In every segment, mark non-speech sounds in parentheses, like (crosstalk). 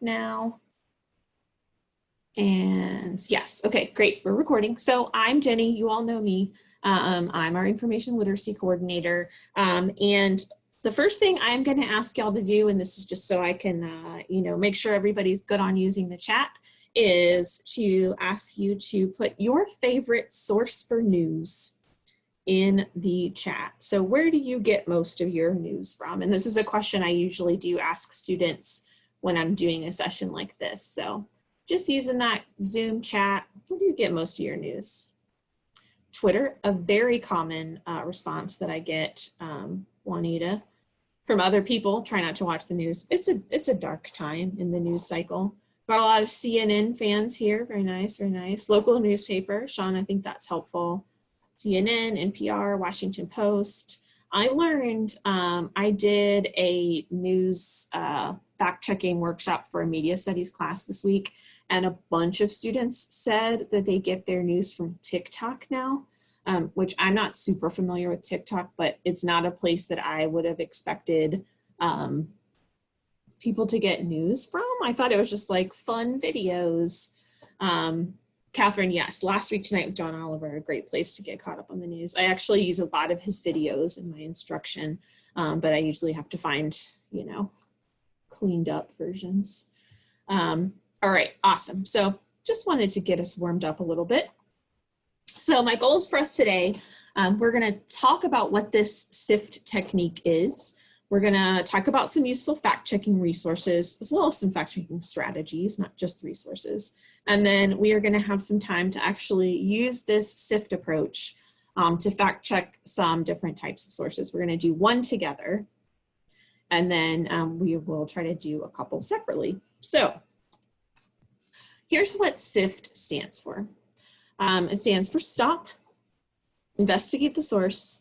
now. And yes, okay, great, we're recording. So I'm Jenny, you all know me. Um, I'm our information literacy coordinator. Um, and the first thing I'm gonna ask y'all to do, and this is just so I can, uh, you know, make sure everybody's good on using the chat, is to ask you to put your favorite source for news in the chat. So where do you get most of your news from? And this is a question I usually do ask students when I'm doing a session like this. So just using that Zoom chat, where do you get most of your news? Twitter, a very common uh, response that I get, um, Juanita, from other people. Try not to watch the news. It's a it's a dark time in the news cycle. Got a lot of CNN fans here. Very nice, very nice. Local newspaper, Sean, I think that's helpful. CNN, NPR, Washington Post. I learned, um, I did a news uh, fact checking workshop for a media studies class this week and a bunch of students said that they get their news from TikTok now, um, which I'm not super familiar with TikTok, but it's not a place that I would have expected um, people to get news from. I thought it was just like fun videos. Um, Catherine, yes, last week tonight with John Oliver, a great place to get caught up on the news. I actually use a lot of his videos in my instruction, um, but I usually have to find, you know, cleaned up versions. Um, all right, awesome. So just wanted to get us warmed up a little bit. So my goals for us today, um, we're gonna talk about what this SIFT technique is. We're gonna talk about some useful fact-checking resources, as well as some fact-checking strategies, not just resources. And then we are gonna have some time to actually use this SIFT approach um, to fact check some different types of sources. We're gonna do one together, and then um, we will try to do a couple separately. So Here's what SIFT stands for. Um, it stands for stop, investigate the source,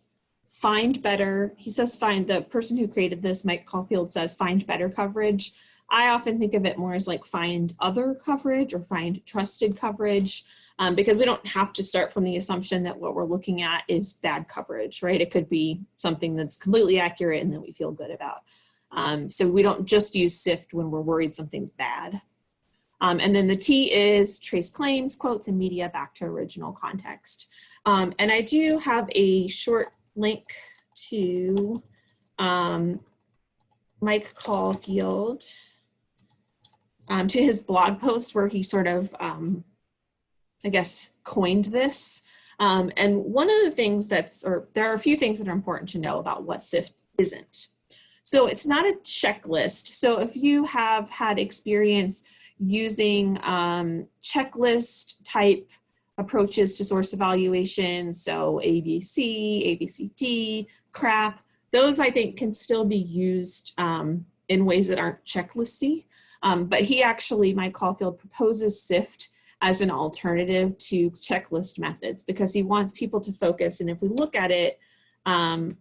find better. He says find, the person who created this, Mike Caulfield says find better coverage. I often think of it more as like find other coverage or find trusted coverage um, because we don't have to start from the assumption that what we're looking at is bad coverage, right? It could be something that's completely accurate and that we feel good about. Um, so we don't just use SIFT when we're worried something's bad. Um, and then the T is trace claims, quotes, and media back to original context. Um, and I do have a short link to um, Mike Caulfield, um, to his blog post where he sort of, um, I guess, coined this. Um, and one of the things that's, or there are a few things that are important to know about what SIFT isn't. So it's not a checklist. So if you have had experience using um, checklist type approaches to source evaluation. So ABC, ABCD, CRAP, those I think can still be used um, in ways that aren't checklisty. Um, but he actually, Mike Caulfield, proposes SIFT as an alternative to checklist methods because he wants people to focus. And if we look at it, um,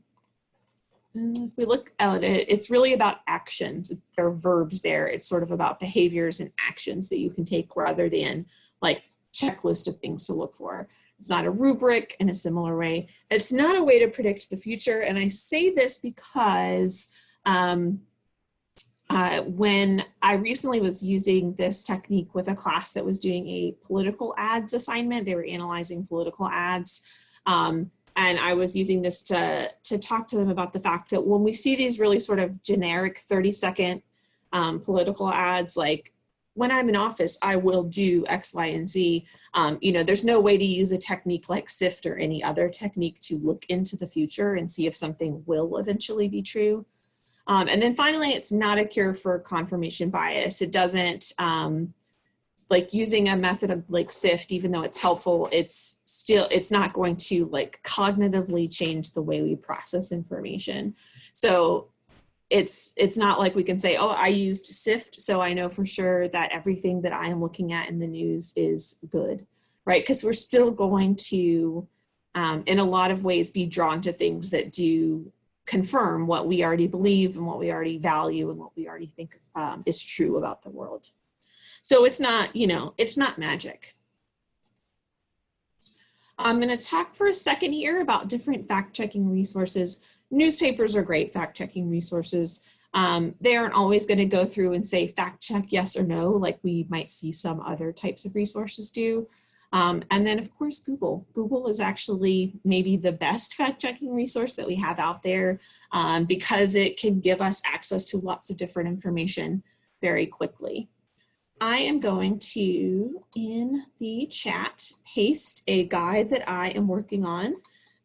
if we look at it, it's really about actions. There are verbs there. It's sort of about behaviors and actions that you can take rather than like checklist of things to look for. It's not a rubric in a similar way. It's not a way to predict the future. And I say this because um, uh, when I recently was using this technique with a class that was doing a political ads assignment, they were analyzing political ads. Um, and I was using this to, to talk to them about the fact that when we see these really sort of generic 30 second um, political ads, like when I'm in office, I will do X, Y, and Z. Um, you know, there's no way to use a technique like SIFT or any other technique to look into the future and see if something will eventually be true. Um, and then finally, it's not a cure for confirmation bias. It doesn't, um, like using a method of like SIFT, even though it's helpful, it's still, it's not going to like cognitively change the way we process information. So it's, it's not like we can say, oh, I used SIFT, so I know for sure that everything that I am looking at in the news is good, right? Because we're still going to, um, in a lot of ways, be drawn to things that do confirm what we already believe and what we already value and what we already think um, is true about the world. So it's not, you know, it's not magic. I'm going to talk for a second here about different fact-checking resources. Newspapers are great fact-checking resources. Um, they aren't always going to go through and say fact check yes or no, like we might see some other types of resources do. Um, and then of course, Google. Google is actually maybe the best fact checking resource that we have out there um, because it can give us access to lots of different information very quickly. I am going to, in the chat, paste a guide that I am working on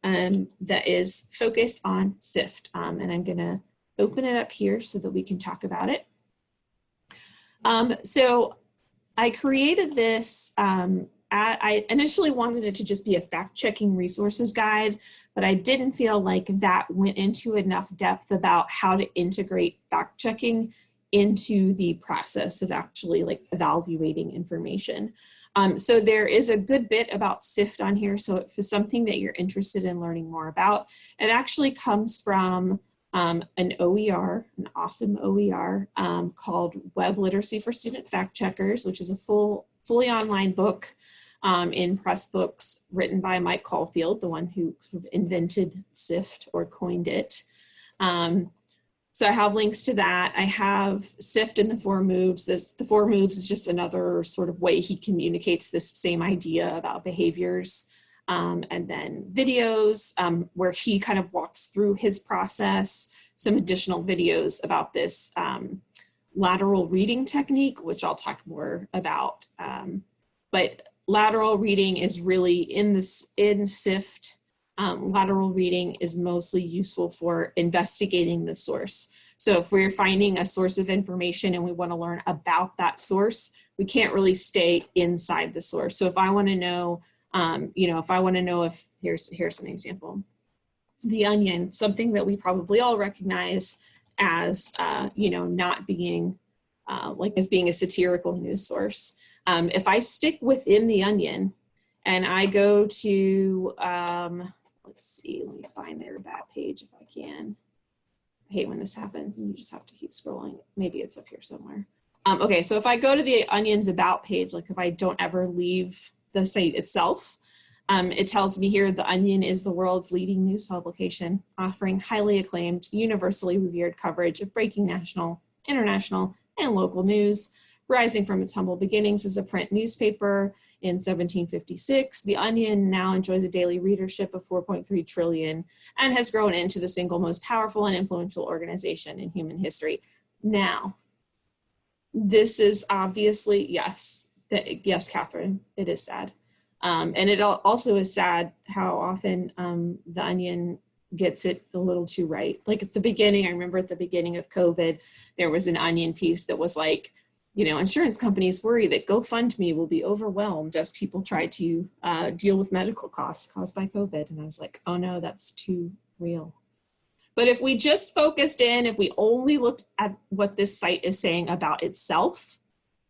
um, that is focused on SIFT. Um, and I'm gonna open it up here so that we can talk about it. Um, so I created this, um, I initially wanted it to just be a fact-checking resources guide, but I didn't feel like that went into enough depth about how to integrate fact-checking into the process of actually like evaluating information. Um, so there is a good bit about SIFT on here. So if it's something that you're interested in learning more about, it actually comes from um, an OER, an awesome OER um, called Web Literacy for Student Fact Checkers, which is a full, fully online book um, in Pressbooks written by Mike Caulfield, the one who sort of invented SIFT or coined it. Um, so I have links to that. I have SIFT in the four moves. This, the four moves is just another sort of way he communicates this same idea about behaviors. Um, and then videos um, where he kind of walks through his process, some additional videos about this um, lateral reading technique, which I'll talk more about. Um, but lateral reading is really in this in SIFT um, lateral reading is mostly useful for investigating the source. So if we're finding a source of information and we want to learn about that source, we can't really stay inside the source. So if I want to know, um, you know, if I want to know if, here's, here's an example. The Onion, something that we probably all recognize as, uh, you know, not being, uh, like as being a satirical news source. Um, if I stick within The Onion and I go to, um, let's see, let me find their about page if I can. I hate when this happens and you just have to keep scrolling. Maybe it's up here somewhere. Um, okay, so if I go to the Onion's about page, like if I don't ever leave the site itself, um, it tells me here the Onion is the world's leading news publication, offering highly acclaimed, universally revered coverage of breaking national, international, and local news. Rising from its humble beginnings as a print newspaper, in 1756. The Onion now enjoys a daily readership of 4.3 trillion and has grown into the single most powerful and influential organization in human history. Now, this is obviously, yes, that, yes, Catherine, it is sad. Um, and it also is sad how often um, the Onion gets it a little too right. Like at the beginning, I remember at the beginning of COVID, there was an Onion piece that was like, you know, insurance companies worry that GoFundMe will be overwhelmed as people try to uh, deal with medical costs caused by COVID. And I was like, oh no, that's too real. But if we just focused in, if we only looked at what this site is saying about itself,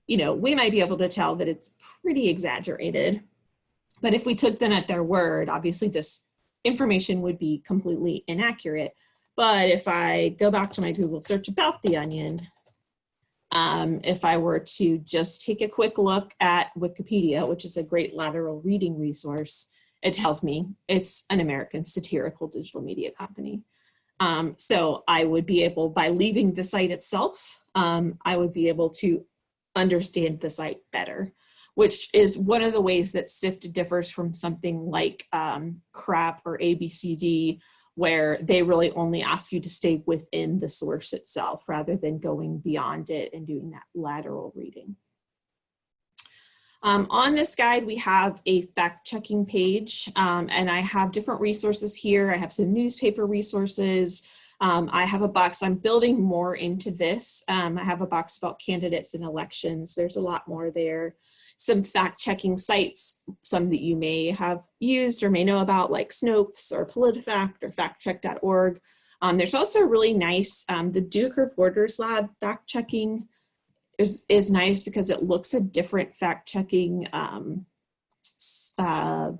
you know, we might be able to tell that it's pretty exaggerated. But if we took them at their word, obviously this information would be completely inaccurate. But if I go back to my Google search about the onion, um, if I were to just take a quick look at Wikipedia, which is a great lateral reading resource, it tells me it's an American satirical digital media company. Um, so I would be able, by leaving the site itself, um, I would be able to understand the site better, which is one of the ways that SIFT differs from something like um, CRAP or ABCD, where they really only ask you to stay within the source itself rather than going beyond it and doing that lateral reading. Um, on this guide, we have a fact checking page um, and I have different resources here. I have some newspaper resources. Um, I have a box, I'm building more into this. Um, I have a box about candidates and elections. There's a lot more there some fact checking sites, some that you may have used or may know about like Snopes or PolitiFact or factcheck.org. Um, there's also really nice, um, the Duke Reporters Lab fact checking is, is nice because it looks at different fact checking um, uh,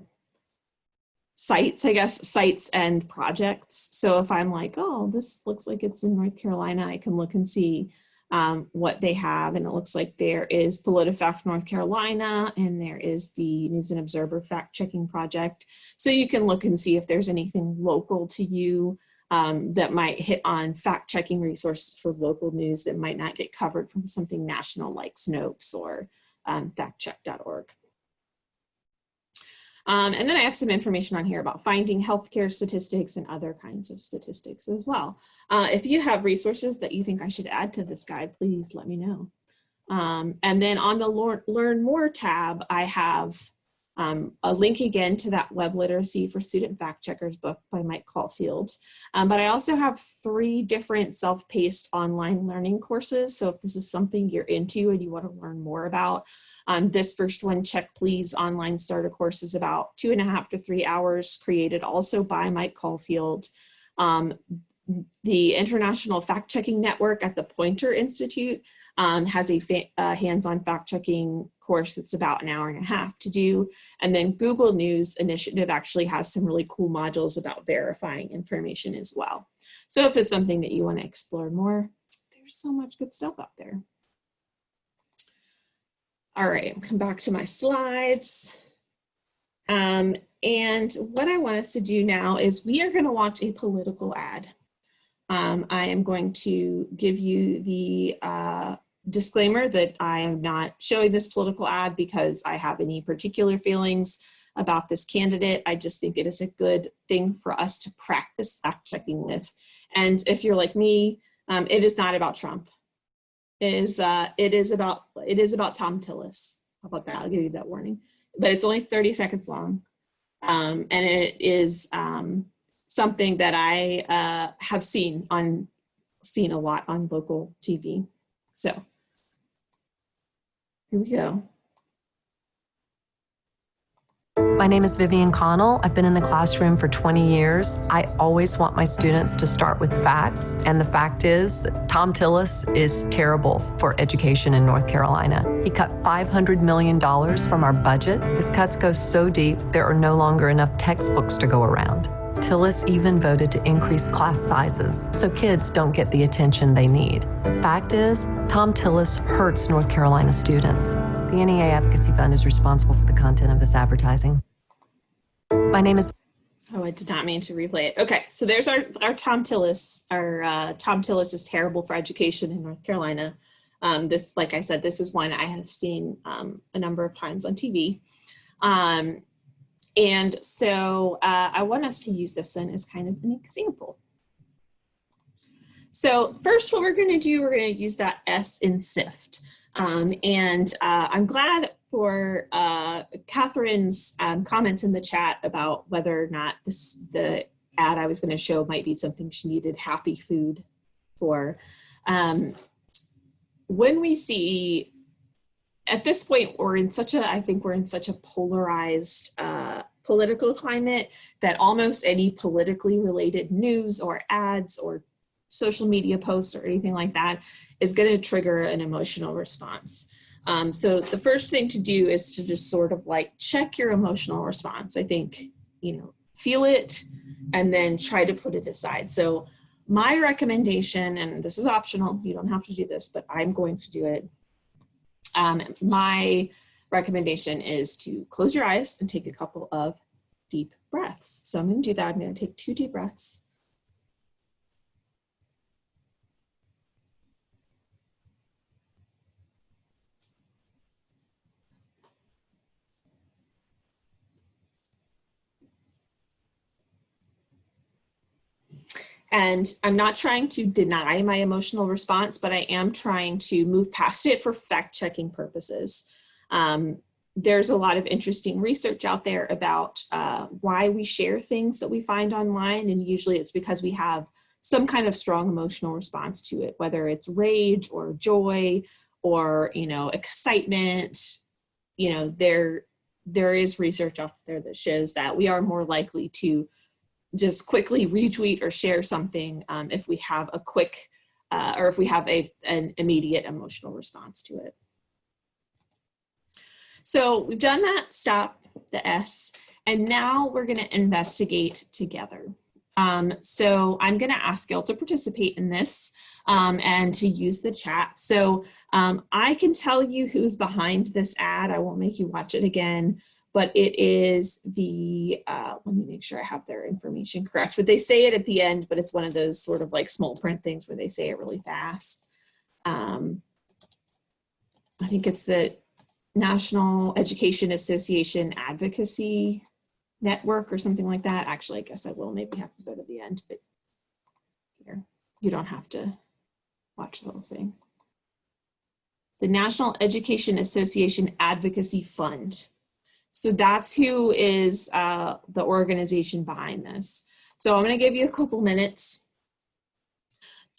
sites, I guess, sites and projects. So if I'm like, oh, this looks like it's in North Carolina, I can look and see um, what they have. And it looks like there is PolitiFact North Carolina and there is the News and Observer fact checking project. So you can look and see if there's anything local to you um, that might hit on fact checking resources for local news that might not get covered from something national like Snopes or um, factcheck.org. Um, and then I have some information on here about finding healthcare statistics and other kinds of statistics as well. Uh, if you have resources that you think I should add to this guide, please let me know. Um, and then on the Learn More tab, I have um, a link again to that Web Literacy for Student Fact Checkers book by Mike Caulfield. Um, but I also have three different self-paced online learning courses. So if this is something you're into and you want to learn more about, um, this first one, Check Please Online Starter Course is about two and a half to three hours created also by Mike Caulfield. Um, the International Fact Checking Network at the Poynter Institute um, has a uh, hands-on fact-checking course that's about an hour and a half to do. And then Google News Initiative actually has some really cool modules about verifying information as well. So if it's something that you want to explore more, there's so much good stuff out there. All right, come back to my slides. Um, and what I want us to do now is we are going to watch a political ad. Um, I am going to give you the uh, disclaimer that I am not showing this political ad because I have any particular feelings about this candidate. I just think it is a good thing for us to practice fact checking with. And if you're like me, um, it is not about Trump. It is, uh, it is about it is about Thom Tillis. How about that? I'll give you that warning. But it's only 30 seconds long. Um, and it is um, something that I uh, have seen on seen a lot on local TV. So here we go. My name is Vivian Connell. I've been in the classroom for 20 years. I always want my students to start with facts, and the fact is that Thom Tillis is terrible for education in North Carolina. He cut $500 million from our budget. His cuts go so deep, there are no longer enough textbooks to go around. Tillis even voted to increase class sizes so kids don't get the attention they need. Fact is, Thom Tillis hurts North Carolina students. The NEA Advocacy Fund is responsible for the content of this advertising. My name is Oh, I did not mean to replay it. Okay, so there's our, our Thom Tillis. Our uh, Thom Tillis is terrible for education in North Carolina. Um, this, like I said, this is one I have seen um, a number of times on TV. Um, and so uh, I want us to use this one as kind of an example. So first what we're gonna do, we're gonna use that S in SIFT. Um, and uh, I'm glad for uh, Catherine's um, comments in the chat about whether or not this the ad I was gonna show might be something she needed happy food for. Um, when we see at this point, we're in such a, I think we're in such a polarized uh, political climate that almost any politically related news or ads or social media posts or anything like that is going to trigger an emotional response. Um, so the first thing to do is to just sort of like check your emotional response. I think, you know, feel it and then try to put it aside. So my recommendation, and this is optional, you don't have to do this, but I'm going to do it, um, my recommendation is to close your eyes and take a couple of deep breaths. So I'm going to do that. I'm going to take two deep breaths. And I'm not trying to deny my emotional response, but I am trying to move past it for fact checking purposes. Um, there's a lot of interesting research out there about uh, why we share things that we find online. And usually it's because we have some kind of strong emotional response to it, whether it's rage or joy or, you know, excitement, you know, there, there is research out there that shows that we are more likely to just quickly retweet or share something um, if we have a quick uh, or if we have a, an immediate emotional response to it. So we've done that, stop, the S, and now we're gonna investigate together. Um, so I'm gonna ask y'all to participate in this um, and to use the chat. So um, I can tell you who's behind this ad. I won't make you watch it again, but it is the, uh, let me make sure I have their information correct, but they say it at the end, but it's one of those sort of like small print things where they say it really fast. Um, I think it's the National Education Association Advocacy Network or something like that. Actually, I guess I will maybe have to go to the end, but here, you don't have to watch the whole thing. The National Education Association Advocacy Fund. So that's who is uh, the organization behind this. So I'm gonna give you a couple minutes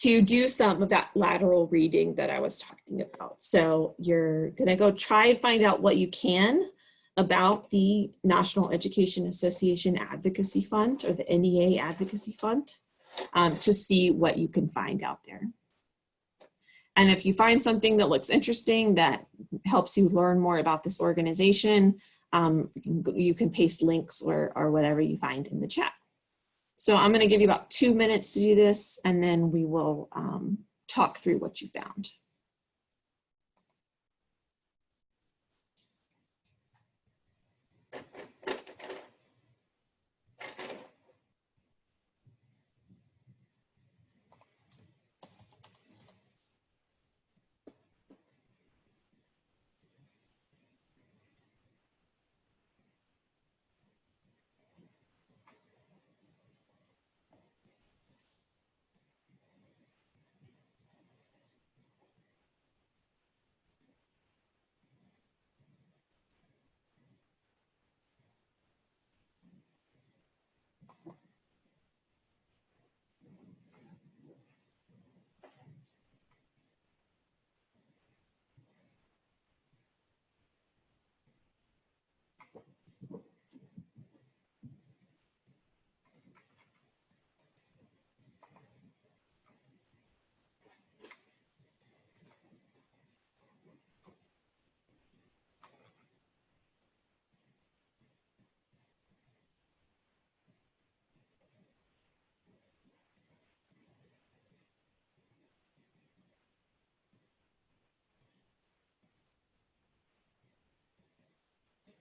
to do some of that lateral reading that I was talking about. So you're gonna go try and find out what you can about the National Education Association Advocacy Fund or the NEA Advocacy Fund um, to see what you can find out there. And if you find something that looks interesting that helps you learn more about this organization, um, you, can, paste links or, or whatever you find in the chat. So I'm gonna give you about two minutes to do this and then we will um, talk through what you found.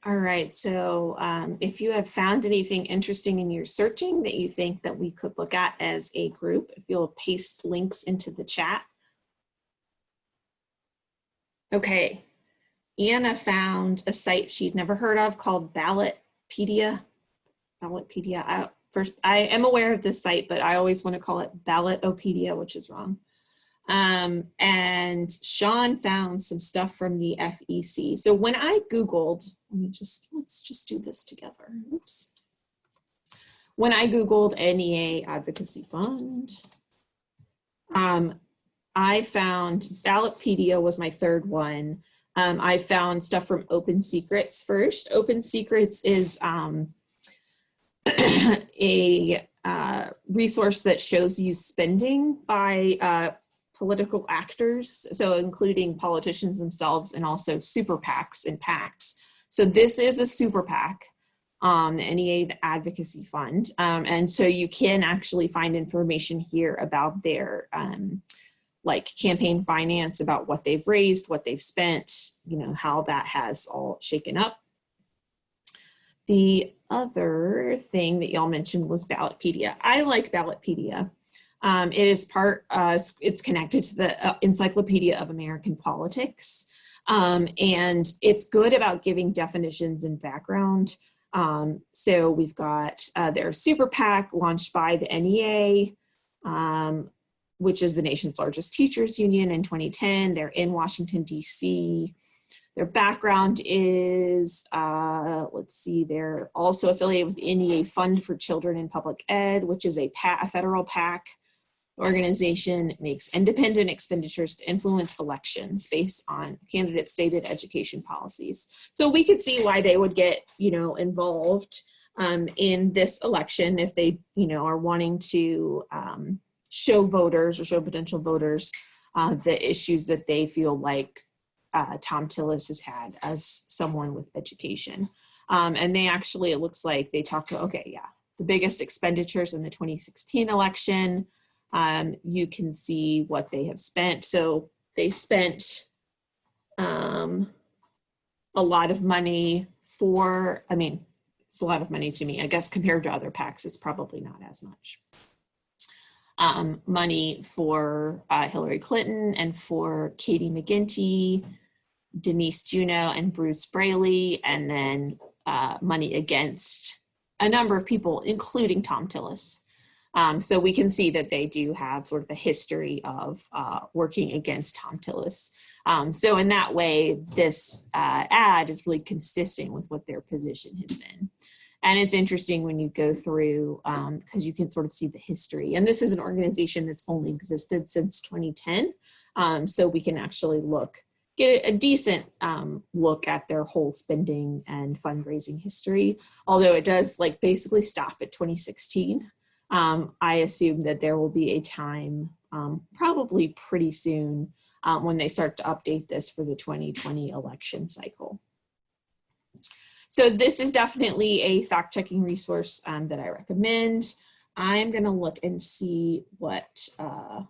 All right, so um, if you have found anything interesting in your searching that you think that we could look at as a group, if you'll paste links into the chat. Okay, Anna found a site she'd never heard of called Ballotpedia. Ballotpedia, I, first, I am aware of this site, but I always want to call it Ballotopedia, which is wrong. Um, and Sean found some stuff from the FEC. So when I Googled, let me just, let's just do this together. Oops. When I Googled NEA Advocacy Fund, um, I found Ballotpedia was my third one. Um, I found stuff from Open Secrets first. Open Secrets is um, (clears throat) a uh, resource that shows you spending by uh, political actors, so including politicians themselves and also super PACs and PACs. So this is a super PAC, um, the NEA Advocacy Fund. Um, and so you can actually find information here about their um, like campaign finance, about what they've raised, what they've spent, you know, how that has all shaken up. The other thing that y'all mentioned was Ballotpedia. I like Ballotpedia. Um, it is part, uh, it's connected to the uh, Encyclopedia of American Politics. Um, and it's good about giving definitions and background. Um, so we've got uh, their super PAC launched by the NEA, um, which is the nation's largest teachers union in 2010. They're in Washington, DC. Their background is, uh, let's see, they're also affiliated with the NEA Fund for Children in Public Ed, which is a, a federal PAC organization makes independent expenditures to influence elections based on candidates' stated education policies. So we could see why they would get, you know, involved um, in this election if they, you know, are wanting to um, show voters or show potential voters uh, the issues that they feel like uh, Thom Tillis has had as someone with education. Um, and they actually, it looks like they talked to, okay, yeah, the biggest expenditures in the 2016 election, um, you can see what they have spent. So they spent um, a lot of money for, I mean, it's a lot of money to me. I guess compared to other PACs, it's probably not as much. Um, money for uh, Hillary Clinton and for Katie McGinty, Denise Juneau and Bruce Braley, and then uh, money against a number of people, including Thom Tillis. Um, so we can see that they do have sort of a history of uh, working against Thom Tillis. Um, so in that way, this uh, ad is really consistent with what their position has been. And it's interesting when you go through, because um, you can sort of see the history. And this is an organization that's only existed since 2010. Um, so we can actually look, get a decent um, look at their whole spending and fundraising history. Although it does like basically stop at 2016 um, I assume that there will be a time um, probably pretty soon um, when they start to update this for the 2020 election cycle. So this is definitely a fact-checking resource um, that I recommend. I'm gonna look and see what uh,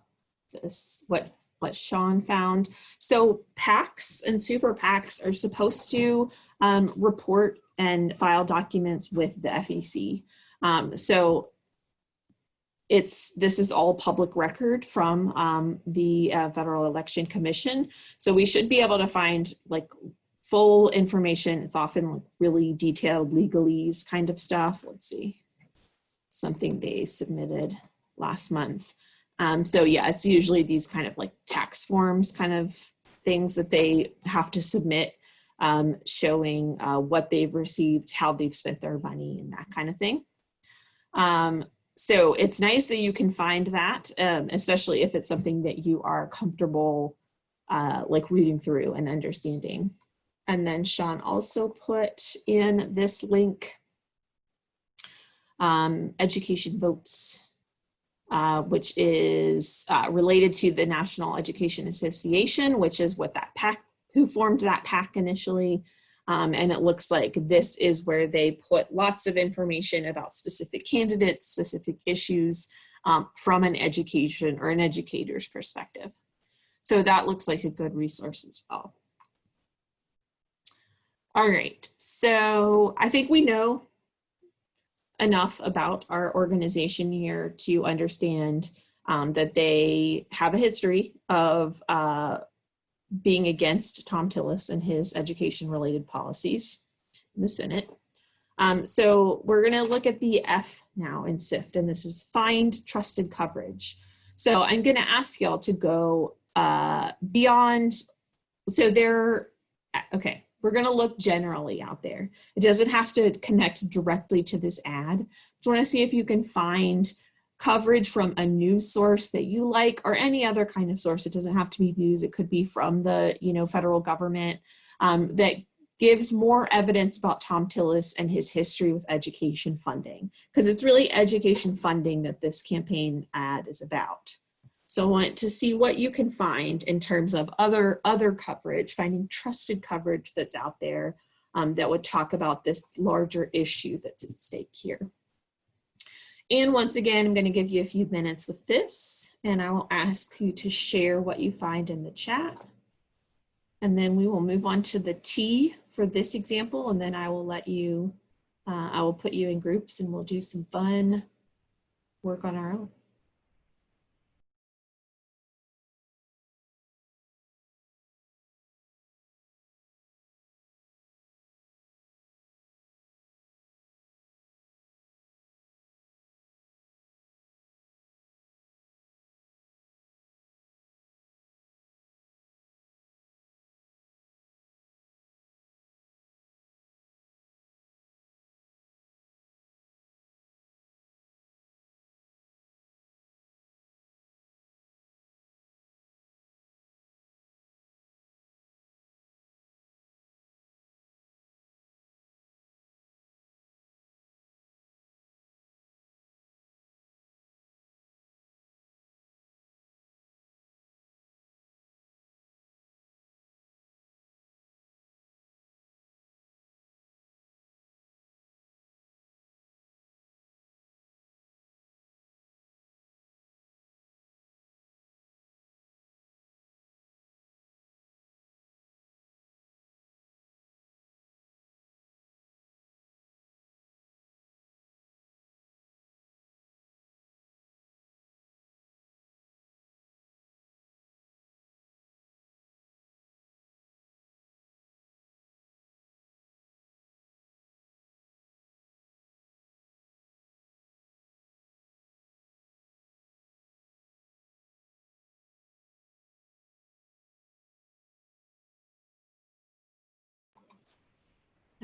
this, what what Sean found. So PACs and super PACs are supposed to um, report and file documents with the FEC. Um, so it's this is all public record from um, the uh, Federal Election Commission. So we should be able to find like full information. It's often like really detailed legalese kind of stuff. Let's see, something they submitted last month. Um, so yeah, it's usually these kind of like tax forms kind of things that they have to submit um, showing uh, what they've received, how they've spent their money and that kind of thing. Um, so it's nice that you can find that, um, especially if it's something that you are comfortable uh, like reading through and understanding. And then Sean also put in this link, um, Education Votes, uh, which is uh, related to the National Education Association, which is what that PAC, who formed that PAC initially. Um, and it looks like this is where they put lots of information about specific candidates, specific issues um, from an education or an educator's perspective. So that looks like a good resource as well. All right, so I think we know enough about our organization here to understand um, that they have a history of uh, being against Thom Tillis and his education related policies in the Senate. Um, so we're going to look at the F now in SIFT, and this is find trusted coverage. So I'm going to ask y'all to go uh, beyond, so there, okay, we're going to look generally out there. It doesn't have to connect directly to this ad. Just want to see if you can find coverage from a news source that you like or any other kind of source. It doesn't have to be news. It could be from the you know federal government um, that gives more evidence about Thom Tillis and his history with education funding because it's really education funding that this campaign ad is about. So I want to see what you can find in terms of other other coverage, finding trusted coverage that's out there um, that would talk about this larger issue that's at stake here. And once again, I'm going to give you a few minutes with this, and I will ask you to share what you find in the chat. And then we will move on to the T for this example, and then I will let you, uh, I will put you in groups and we'll do some fun work on our own.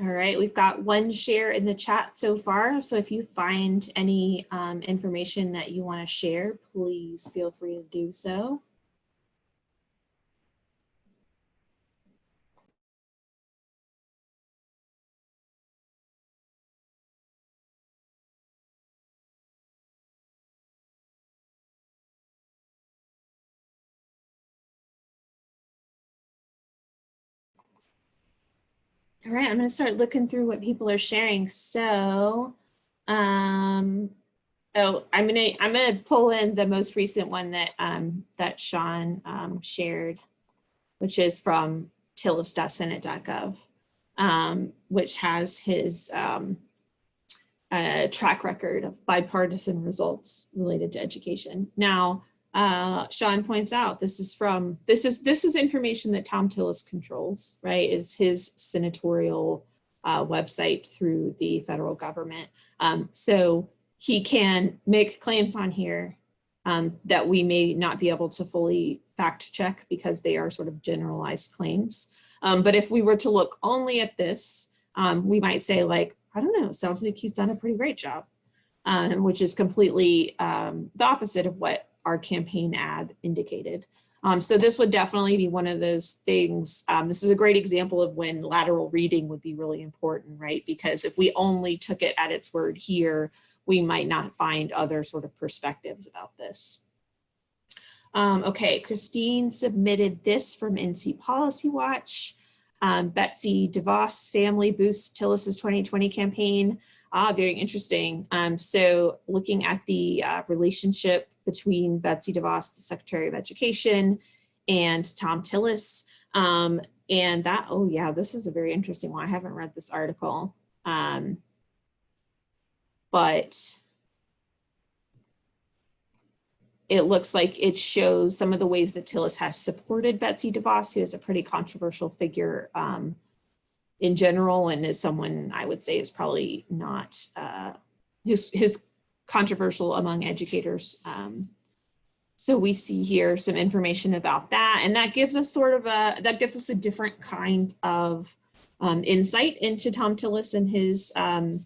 All right, we've got one share in the chat so far. So if you find any um, information that you want to share, please feel free to do so. All right, I'm going to start looking through what people are sharing. So, um, oh, I'm going to I'm going to pull in the most recent one that um, that Sean um, shared, which is from tillis.senate.gov, um, which has his um, uh, track record of bipartisan results related to education. Now, uh, Sean points out this is from this is this is information that Thom Tillis controls, right? Is his senatorial uh, website through the federal government. Um, so he can make claims on here um, that we may not be able to fully fact check because they are sort of generalized claims. Um, but if we were to look only at this, um, we might say like, I don't know, sounds like he's done a pretty great job, um, which is completely um, the opposite of what our campaign ad indicated. Um, so this would definitely be one of those things. Um, this is a great example of when lateral reading would be really important, right? Because if we only took it at its word here, we might not find other sort of perspectives about this. Um, okay, Christine submitted this from NC Policy Watch. Um, Betsy DeVos family boosts Tillis's 2020 campaign. Ah, very interesting. Um, so looking at the uh, relationship between Betsy DeVos, the Secretary of Education, and Thom Tillis. Um, and that, oh yeah, this is a very interesting one. I haven't read this article. Um, but it looks like it shows some of the ways that Tillis has supported Betsy DeVos, who is a pretty controversial figure um, in general and is someone I would say is probably not, uh, who's, who's controversial among educators. Um, so we see here some information about that and that gives us sort of a, that gives us a different kind of um, insight into Thom Tillis and his um,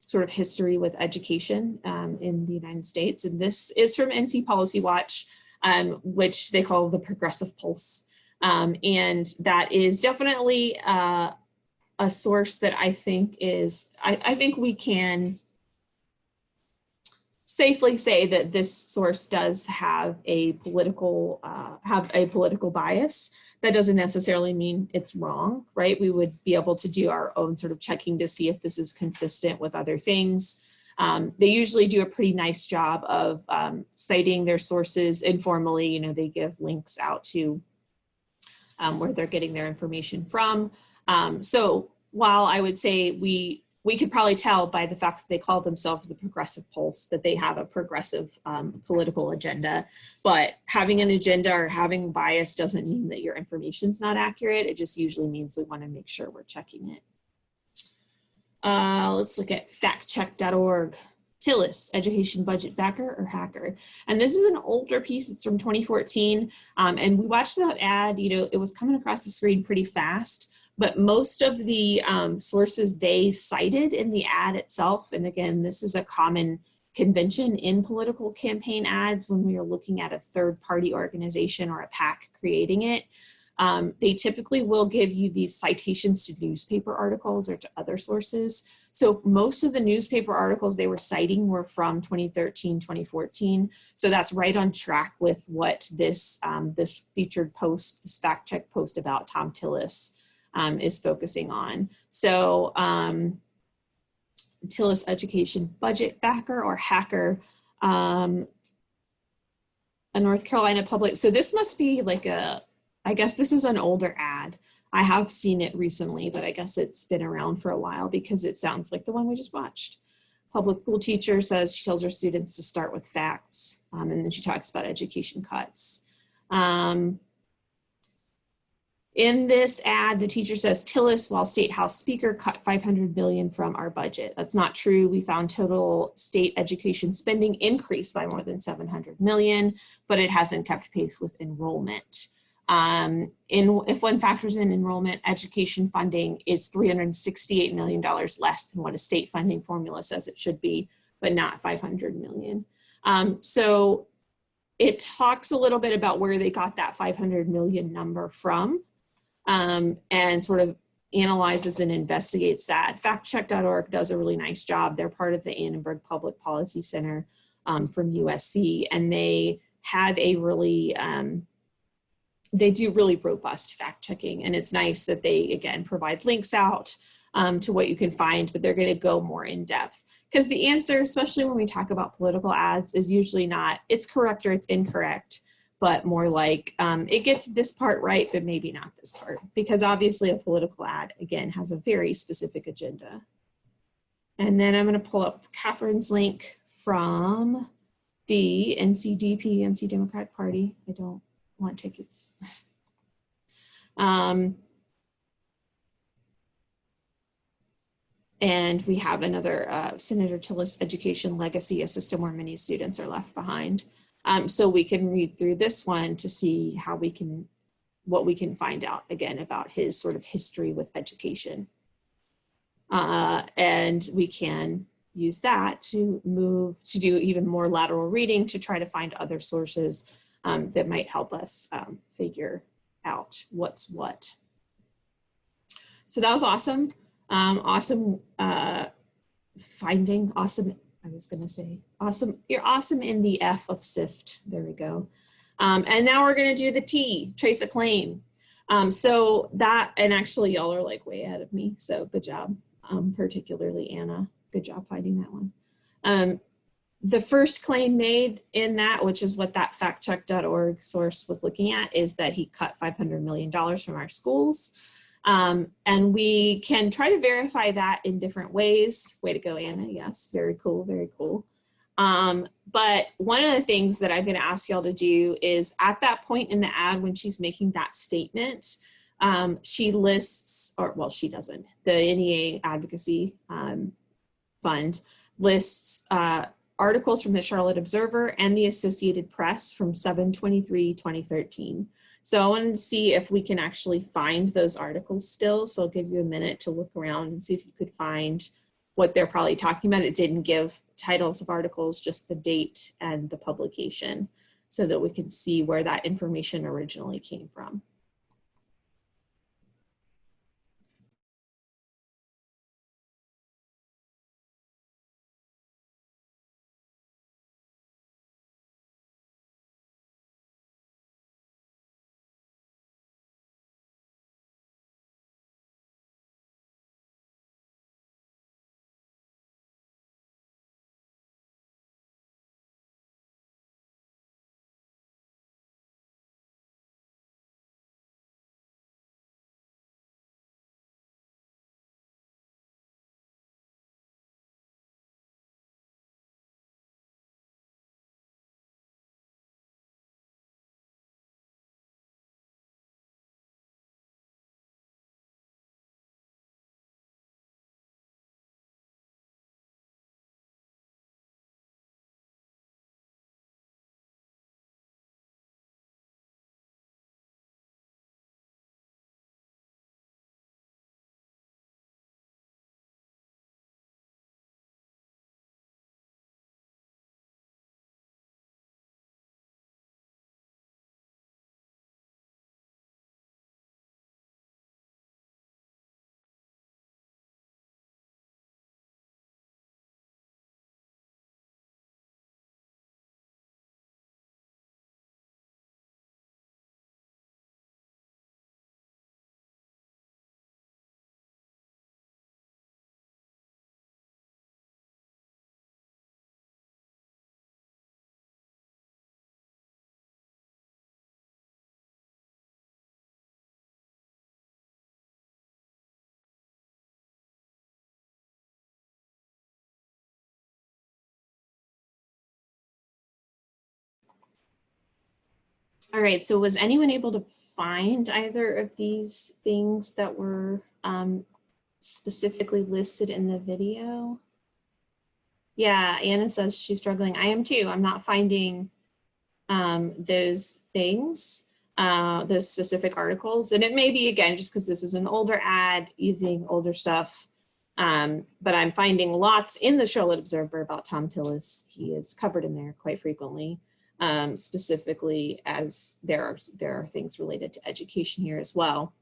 sort of history with education um, in the United States. And this is from NC Policy Watch, um, which they call the Progressive Pulse. Um, and that is definitely uh, a source that I think is, I, I think we can safely say that this source does have a political, uh, have a political bias. That doesn't necessarily mean it's wrong, right? We would be able to do our own sort of checking to see if this is consistent with other things. Um, they usually do a pretty nice job of um, citing their sources informally. You know, they give links out to um, where they're getting their information from. Um, so while I would say we we could probably tell by the fact that they call themselves the progressive pulse that they have a progressive um, political agenda. But having an agenda or having bias doesn't mean that your information is not accurate. It just usually means we want to make sure we're checking it. Uh, let's look at factcheck.org Tillis, education budget backer or hacker. And this is an older piece, it's from 2014. Um, and we watched that ad, you know, it was coming across the screen pretty fast, but most of the um, sources they cited in the ad itself, and again, this is a common convention in political campaign ads when we are looking at a third party organization or a PAC creating it, um, they typically will give you these citations to newspaper articles or to other sources. So most of the newspaper articles they were citing were from 2013, 2014. So that's right on track with what this, um, this featured post, this fact check post about Thom Tillis um, is focusing on. So um, Tillis Education Budget Backer or Hacker, um, a North Carolina public. So this must be like a, I guess this is an older ad. I have seen it recently, but I guess it's been around for a while because it sounds like the one we just watched. Public school teacher says she tells her students to start with facts, um, and then she talks about education cuts. Um, in this ad, the teacher says Tillis, while State House Speaker, cut 500 billion from our budget. That's not true. We found total state education spending increased by more than 700 million, but it hasn't kept pace with enrollment. Um, in, if one factors in enrollment, education funding is $368 million less than what a state funding formula says it should be, but not 500 million. Um, so it talks a little bit about where they got that 500 million number from um, and sort of analyzes and investigates that. Factcheck.org does a really nice job. They're part of the Annenberg Public Policy Center um, from USC, and they have a really um, they do really robust fact checking and it's nice that they again provide links out um, to what you can find but they're going to go more in depth because the answer especially when we talk about political ads is usually not it's correct or it's incorrect but more like um, it gets this part right but maybe not this part because obviously a political ad again has a very specific agenda and then I'm going to pull up Catherine's link from the NCDP, NC Democratic Party. I don't want tickets. (laughs) um, and we have another uh, Senator Tillis Education Legacy, a system where many students are left behind. Um, so we can read through this one to see how we can, what we can find out again about his sort of history with education. Uh, and we can use that to move, to do even more lateral reading to try to find other sources um, that might help us um, figure out what's what. So that was awesome. Um, awesome uh, finding, awesome, I was gonna say, awesome, you're awesome in the F of SIFT, there we go. Um, and now we're gonna do the T, trace a claim. Um, so that, and actually y'all are like way ahead of me, so good job, um, particularly Anna, good job finding that one. Um, the first claim made in that, which is what that factcheck.org source was looking at, is that he cut $500 million from our schools. Um, and we can try to verify that in different ways. Way to go, Anna. Yes, very cool, very cool. Um, but one of the things that I'm going to ask y'all to do is at that point in the ad when she's making that statement, um, she lists, or well, she doesn't, the NEA Advocacy um, Fund lists uh, articles from the Charlotte Observer and the Associated Press from 7-23-2013. So I wanted to see if we can actually find those articles still. So I'll give you a minute to look around and see if you could find what they're probably talking about. It didn't give titles of articles, just the date and the publication so that we can see where that information originally came from. All right, so was anyone able to find either of these things that were um, specifically listed in the video? Yeah, Anna says she's struggling. I am too. I'm not finding um, those things. uh, the specific articles. And it may be, again, just because this is an older ad using older stuff. Um, but I'm finding lots in the Charlotte Observer about Thom Tillis. He is covered in there quite frequently, um, specifically as there are, there are things related to education here as well.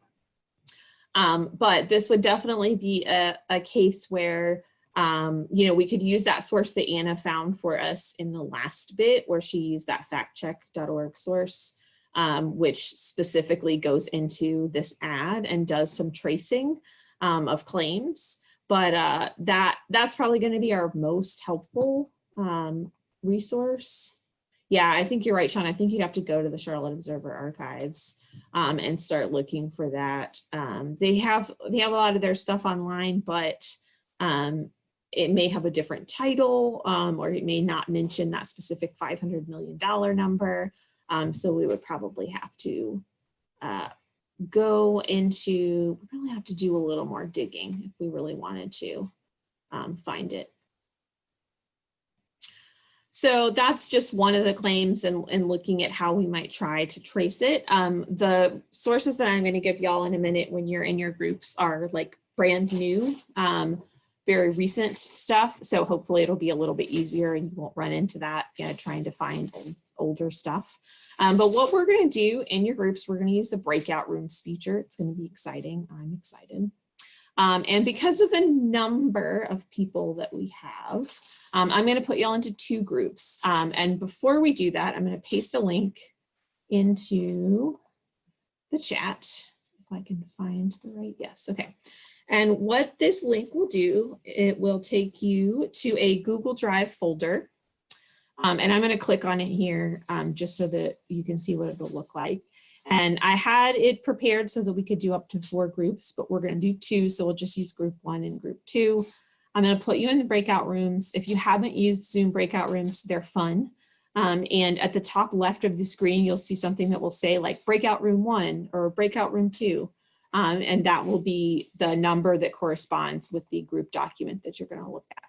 Um, but this would definitely be a, a case where um, you know, we could use that source that Anna found for us in the last bit where she used that factcheck.org source, um, which specifically goes into this ad and does some tracing um, of claims. But uh, that that's probably going to be our most helpful um, resource. Yeah, I think you're right, Sean. I think you'd have to go to the Charlotte Observer archives um, and start looking for that. Um, they have they have a lot of their stuff online, but um, it may have a different title um, or it may not mention that specific $500 million number. Um, so we would probably have to uh, go into, we probably have to do a little more digging if we really wanted to um, find it. So that's just one of the claims and, and looking at how we might try to trace it. Um, the sources that I'm going to give y'all in a minute when you're in your groups are like brand new. Um, very recent stuff. So hopefully it'll be a little bit easier and you won't run into that trying to find old, older stuff. Um, but what we're going to do in your groups, we're going to use the breakout rooms feature. It's going to be exciting. I'm excited. Um, and because of the number of people that we have, um, I'm going to put y'all into two groups. Um, and before we do that, I'm going to paste a link into the chat. If I can find the right, yes, okay. And what this link will do, it will take you to a Google Drive folder. Um, and I'm going to click on it here um, just so that you can see what it'll look like. And I had it prepared so that we could do up to four groups, but we're going to do two. So we'll just use group one and group two. I'm going to put you in the breakout rooms. If you haven't used Zoom breakout rooms, they're fun. Um, and at the top left of the screen, you'll see something that will say like breakout room one or breakout room two. Um, and that will be the number that corresponds with the group document that you're going to look at.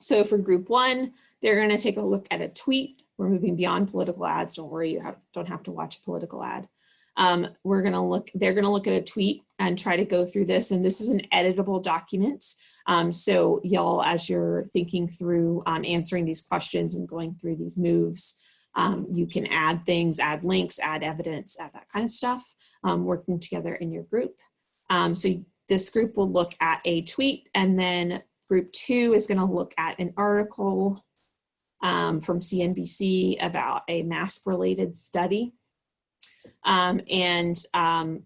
So for group one, they're going to take a look at a tweet. We're moving beyond political ads. Don't worry, you have, don't have to watch a political ad. Um, we're going to look, they're going to look at a tweet and try to go through this. And this is an editable document. Um, so y'all, as you're thinking through um, answering these questions and going through these moves, um, you can add things, add links, add evidence, add that kind of stuff um, working together in your group. Um, so this group will look at a tweet and then group two is gonna look at an article um, from CNBC about a mask related study. Um, and um,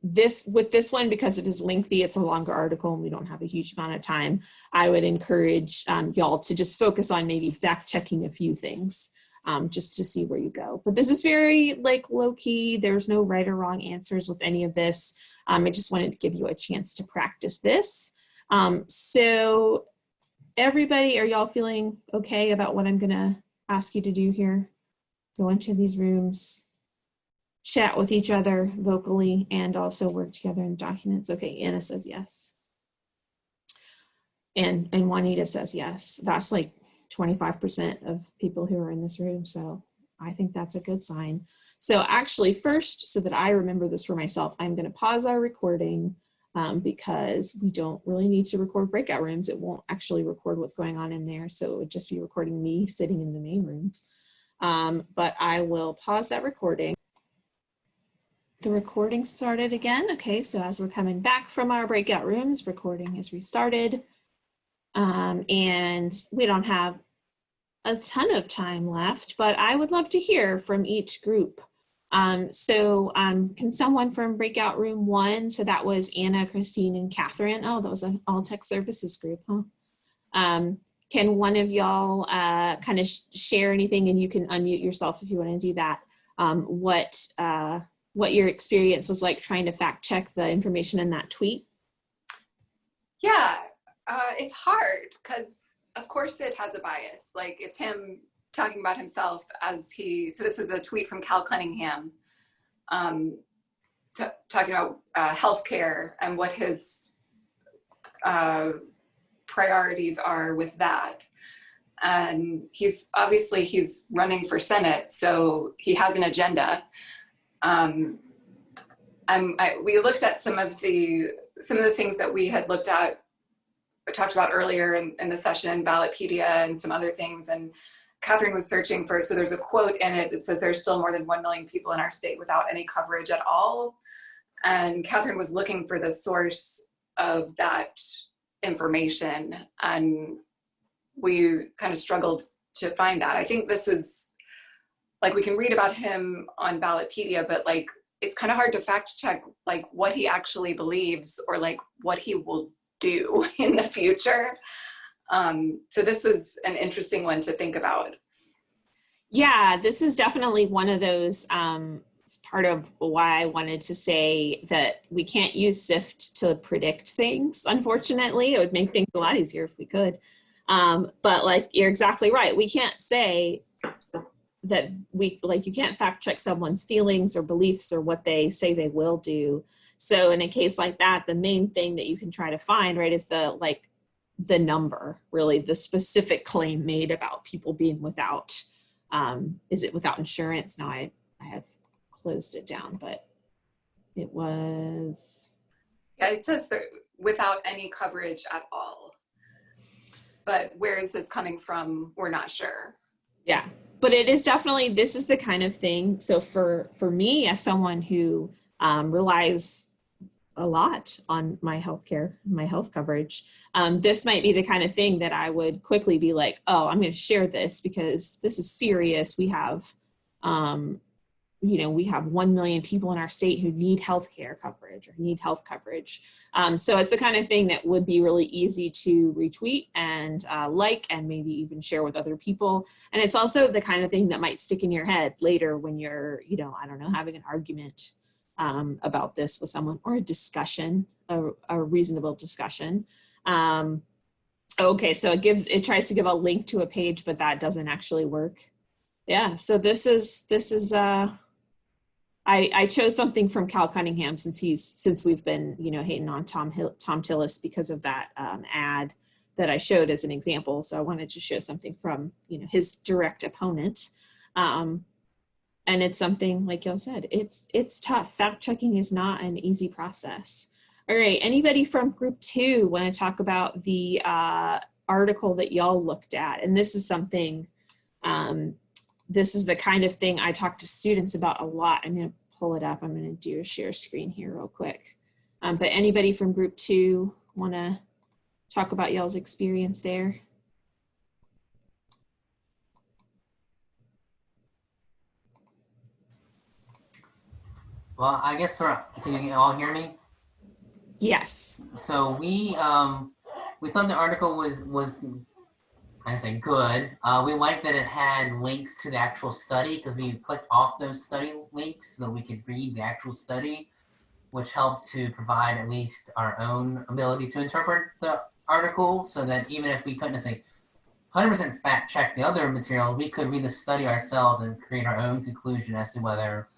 this with this one, because it is lengthy, it's a longer article and we don't have a huge amount of time, I would encourage um, y'all to just focus on maybe fact checking a few things um, just to see where you go. But this is very like low key. There's no right or wrong answers with any of this. Um, I just wanted to give you a chance to practice this. Um, so everybody, are y'all feeling okay about what I'm gonna ask you to do here? Go into these rooms, chat with each other vocally, and also work together in documents. Okay, Anna says yes. And, and Juanita says yes. That's like 25% of people who are in this room. So I think that's a good sign. So actually first, so that I remember this for myself, I'm gonna pause our recording um, because we don't really need to record breakout rooms. It won't actually record what's going on in there. So it would just be recording me sitting in the main room. Um, but I will pause that recording. The recording started again. Okay, so as we're coming back from our breakout rooms, recording is restarted. Um, and we don't have a ton of time left, but I would love to hear from each group. Um, so um, can someone from breakout room one, so that was Anna, Christine, and Catherine. Oh, that was an all tech services group, huh? Um, can one of y'all uh, kind of sh share anything and you can unmute yourself if you want to do that. Um, what, uh, what your experience was like trying to fact check the information in that tweet? Yeah, uh, it's hard because of course it has a bias. Like it's him talking about himself as he, so this was a tweet from Cal Cunningham um, talking about uh, healthcare and what his uh, priorities are with that. And he's obviously he's running for Senate, so he has an agenda. Um, um, I, we looked at some of the some of the things that we had looked at, talked about earlier in, in the session, Ballotpedia and some other things. And Catherine was searching for, so there's a quote in it that says there's still more than 1 million people in our state without any coverage at all. And Catherine was looking for the source of that information and we kind of struggled to find that. I think this is, like we can read about him on Ballotpedia, but like it's kind of hard to fact check like what he actually believes or like what he will do (laughs) in the future. Um, so this was an interesting one to think about. Yeah, this is definitely one of those, um, it's part of why I wanted to say that we can't use SIFT to predict things, unfortunately. It would make things a lot easier if we could. Um, but like, you're exactly right. We can't say that we, like, you can't fact check someone's feelings or beliefs or what they say they will do. So in a case like that, the main thing that you can try to find, right, is the like the number, really the specific claim made about people being without, um, is it without insurance? Now I, I have closed it down, but it was, Yeah, it says that without any coverage at all. But where is this coming from? We're not sure. yeah. But it is definitely, this is the kind of thing. So for, for me, as someone who um, relies a lot on my healthcare, my health coverage. Um, this might be the kind of thing that I would quickly be like, oh, I'm going to share this because this is serious. We have, um, you know, we have 1 million people in our state who need healthcare coverage or need health coverage. Um, so it's the kind of thing that would be really easy to retweet and uh, like and maybe even share with other people. And it's also the kind of thing that might stick in your head later when you're, you know, I don't know, having an argument um, about this with someone or a discussion, a, a reasonable discussion. Um, okay, so it gives, it tries to give a link to a page, but that doesn't actually work. Yeah, so this is, this is, uh, I, I chose something from Cal Cunningham since he's, since we've been, you know, hating on Tom Hill, Thom Tillis because of that um, ad that I showed as an example. So I wanted to show something from, you know, his direct opponent. Um, and it's something like y'all said it's it's tough. Fact checking is not an easy process. All right anybody from group two want to talk about the uh, article that y'all looked at? And this is something um, this is the kind of thing i talk to students about a lot. I'm going to pull it up. I'm going to do a share screen here real quick. Um, but anybody from group two want to talk about y'all's experience there Well, I guess for can you all hear me? yes So we um we thought the article was was I say good. Uh, we liked that it had links to the actual study because we clicked off those study links so that we could read the actual study, which helped to provide at least our own ability to interpret the article so that even if we couldn't say 100% fact check the other material, we could read the study ourselves and create our own conclusion as to whether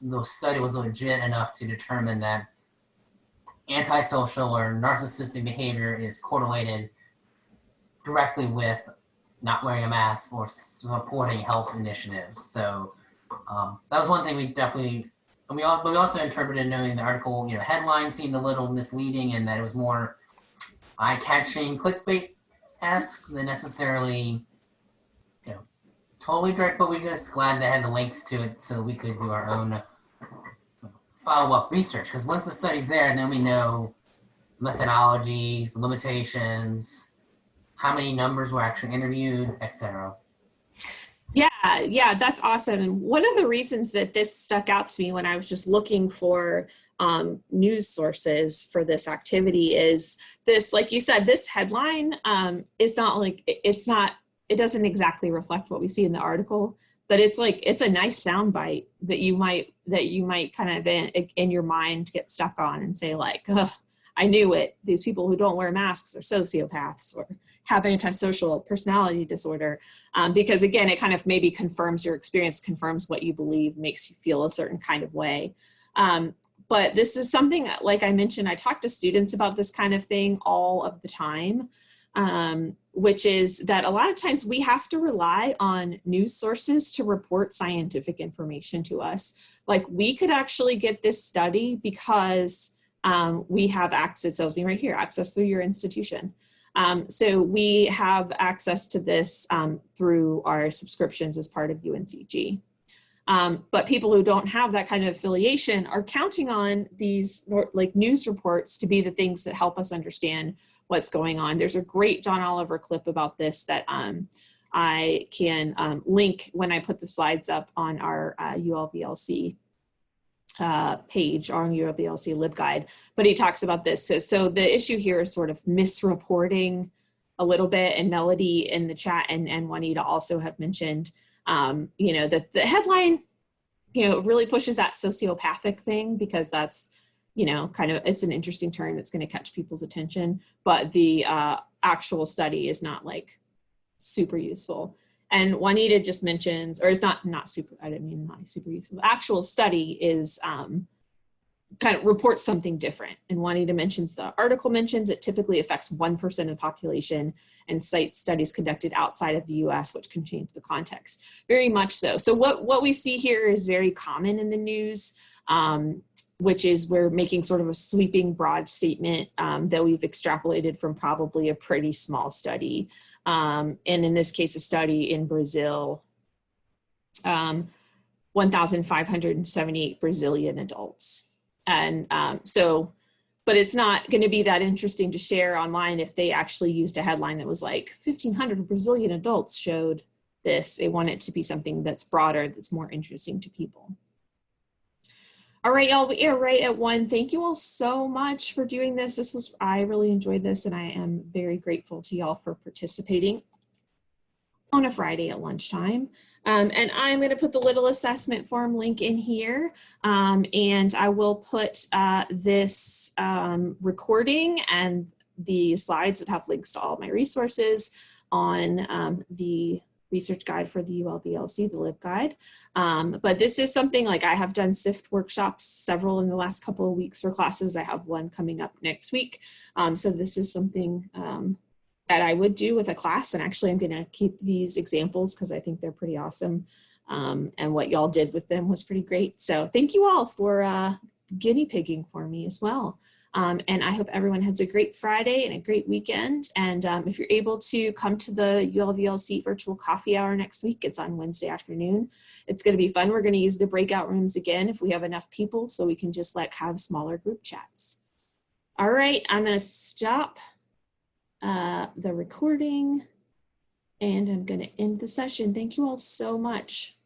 the study was legit enough to determine that antisocial or narcissistic behavior is correlated directly with not wearing a mask or supporting health initiatives. So um, that was one thing we definitely, and we all, but we also interpreted knowing the article, you know, headline seemed a little misleading and that it was more eye-catching clickbait-esque than necessarily, totally direct, but we're just glad they had the links to it so we could do our own follow-up research. Because once the study's there, then we know methodologies, limitations, how many numbers were actually interviewed, etc. Yeah, yeah, that's awesome. And one of the reasons that this stuck out to me when I was just looking for um, news sources for this activity is this, like you said, this headline um, is not like, it's not, it doesn't exactly reflect what we see in the article, but it's like, it's a nice soundbite that you might, that you might kind of in, in your mind get stuck on and say like, I knew it. These people who don't wear masks are sociopaths or have antisocial personality disorder. Um, because again, it kind of maybe confirms your experience, confirms what you believe, makes you feel a certain kind of way. Um, but this is something, like I mentioned, I talk to students about this kind of thing all of the time. Um, which is that a lot of times we have to rely on news sources to report scientific information to us. Like we could actually get this study because um, we have access, tells me right here, access through your institution. Um, so we have access to this um, through our subscriptions as part of UNCG. Um, but people who don't have that kind of affiliation are counting on these like news reports to be the things that help us understand what's going on. There's a great John Oliver clip about this that um, I can um, link when I put the slides up on our uh, ULBLC uh, page on ULBLC LibGuide, but he talks about this. So, so the issue here is sort of misreporting a little bit and Melody in the chat and, and Juanita also have mentioned um, you know, that the headline, you know, really pushes that sociopathic thing because that's, you know, kind of, it's an interesting term that's going to catch people's attention, but the uh, actual study is not like super useful. And Juanita just mentions, or is not, not super, I didn't mean not super useful. Actual study is um, kind of reports something different. And Juanita mentions the article mentions it typically affects 1% of the population and cites studies conducted outside of the US, which can change the context. Very much so. So what, what we see here is very common in the news, um, which is we're making sort of a sweeping broad statement um, that we've extrapolated from probably a pretty small study. Um, and in this case, a study in Brazil, um, 1,578 Brazilian adults. And um, so, but it's not going to be that interesting to share online if they actually used a headline that was like 1,500 Brazilian adults showed this. They want it to be something that's broader, that's more interesting to people. All right, y'all, we are right at one. Thank you all so much for doing this. This was, I really enjoyed this and I am very grateful to y'all for participating on a Friday at lunchtime. Um, and I'm going to put the little assessment form link in here. Um, and I will put uh, this um, recording and the slides that have links to all my resources on um, the research guide for the ULBLC, the LibGuide. Um, but this is something like I have done SIFT workshops, several in the last couple of weeks for classes. I have one coming up next week. Um, so this is something that I would do with a class. And actually I'm gonna keep these examples because I think they're pretty awesome. Um, and what y'all did with them was pretty great. So thank you all for uh, guinea pigging for me as well. Um, and I hope everyone has a great Friday and a great weekend. And um, if you're able to come to the ULBLC virtual coffee hour next week, it's on Wednesday afternoon. It's gonna be fun. We're gonna use the breakout rooms again if we have enough people so we can just like have smaller group chats. All right, I'm gonna stop uh, the recording and I'm going to end the session. Thank you all so much.